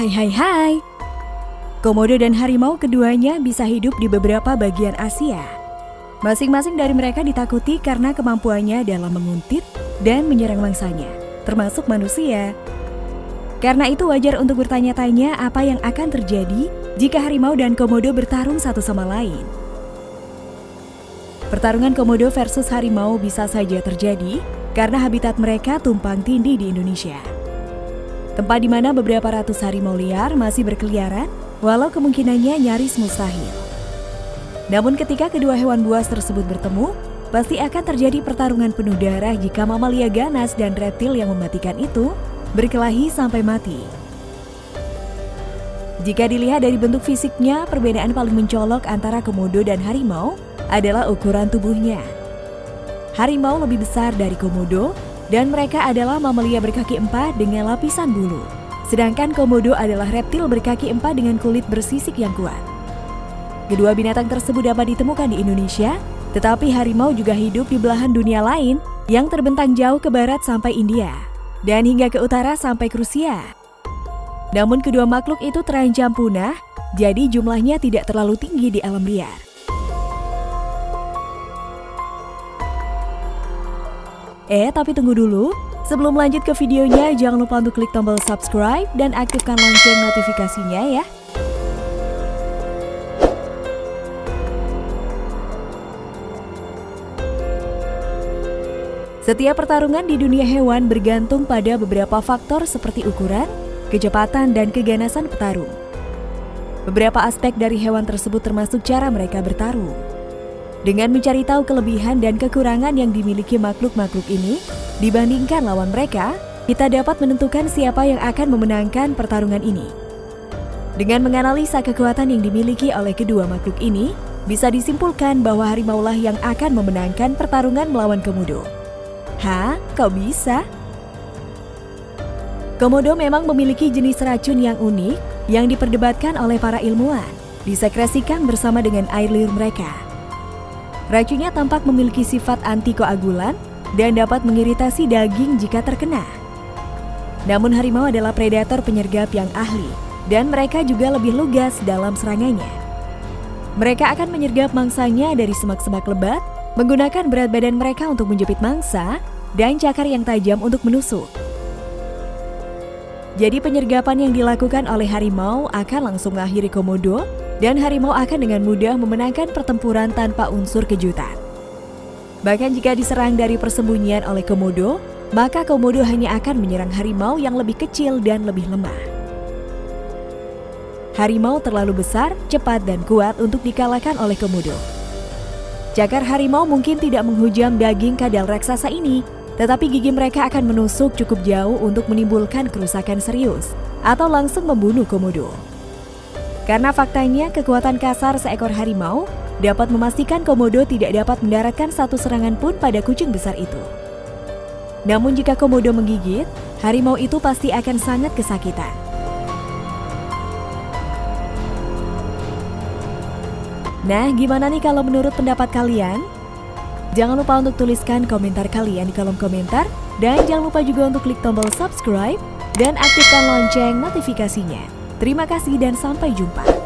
Hai hai hai. Komodo dan harimau keduanya bisa hidup di beberapa bagian Asia. Masing-masing dari mereka ditakuti karena kemampuannya dalam menguntit dan menyerang mangsanya, termasuk manusia. Karena itu wajar untuk bertanya-tanya apa yang akan terjadi jika harimau dan komodo bertarung satu sama lain. Pertarungan komodo versus harimau bisa saja terjadi karena habitat mereka tumpang tindih di Indonesia. Tempat di mana beberapa ratus harimau liar masih berkeliaran, walau kemungkinannya nyaris mustahil. Namun ketika kedua hewan buas tersebut bertemu, pasti akan terjadi pertarungan penuh darah jika mamalia ganas dan reptil yang mematikan itu berkelahi sampai mati. Jika dilihat dari bentuk fisiknya, perbedaan paling mencolok antara komodo dan harimau adalah ukuran tubuhnya. Harimau lebih besar dari komodo, dan mereka adalah mamalia berkaki empat dengan lapisan bulu. Sedangkan komodo adalah reptil berkaki empat dengan kulit bersisik yang kuat. Kedua binatang tersebut dapat ditemukan di Indonesia, tetapi harimau juga hidup di belahan dunia lain yang terbentang jauh ke barat sampai India, dan hingga ke utara sampai ke Rusia. Namun kedua makhluk itu terancam punah, jadi jumlahnya tidak terlalu tinggi di alam liar. Eh, tapi tunggu dulu. Sebelum lanjut ke videonya, jangan lupa untuk klik tombol subscribe dan aktifkan lonceng notifikasinya ya. Setiap pertarungan di dunia hewan bergantung pada beberapa faktor seperti ukuran, kecepatan, dan keganasan petarung. Beberapa aspek dari hewan tersebut termasuk cara mereka bertarung. Dengan mencari tahu kelebihan dan kekurangan yang dimiliki makhluk-makhluk ini, dibandingkan lawan mereka, kita dapat menentukan siapa yang akan memenangkan pertarungan ini. Dengan menganalisa kekuatan yang dimiliki oleh kedua makhluk ini, bisa disimpulkan bahwa harimaulah yang akan memenangkan pertarungan melawan komodo. Hah? Kok bisa? Komodo memang memiliki jenis racun yang unik yang diperdebatkan oleh para ilmuwan, disekresikan bersama dengan air liur mereka. Racunnya tampak memiliki sifat antikoagulan dan dapat mengiritasi daging jika terkena. Namun harimau adalah predator penyergap yang ahli dan mereka juga lebih lugas dalam serangannya. Mereka akan menyergap mangsanya dari semak-semak lebat, menggunakan berat badan mereka untuk menjepit mangsa dan cakar yang tajam untuk menusuk. Jadi penyergapan yang dilakukan oleh harimau akan langsung mengakhiri komodo dan harimau akan dengan mudah memenangkan pertempuran tanpa unsur kejutan. Bahkan jika diserang dari persembunyian oleh komodo, maka komodo hanya akan menyerang harimau yang lebih kecil dan lebih lemah. Harimau terlalu besar, cepat, dan kuat untuk dikalahkan oleh komodo. Cakar harimau mungkin tidak menghujam daging kadal raksasa ini, tetapi gigi mereka akan menusuk cukup jauh untuk menimbulkan kerusakan serius atau langsung membunuh komodo. Karena faktanya kekuatan kasar seekor harimau dapat memastikan komodo tidak dapat mendaratkan satu serangan pun pada kucing besar itu. Namun jika komodo menggigit, harimau itu pasti akan sangat kesakitan. Nah, gimana nih kalau menurut pendapat kalian? Jangan lupa untuk tuliskan komentar kalian di kolom komentar dan jangan lupa juga untuk klik tombol subscribe dan aktifkan lonceng notifikasinya. Terima kasih dan sampai jumpa.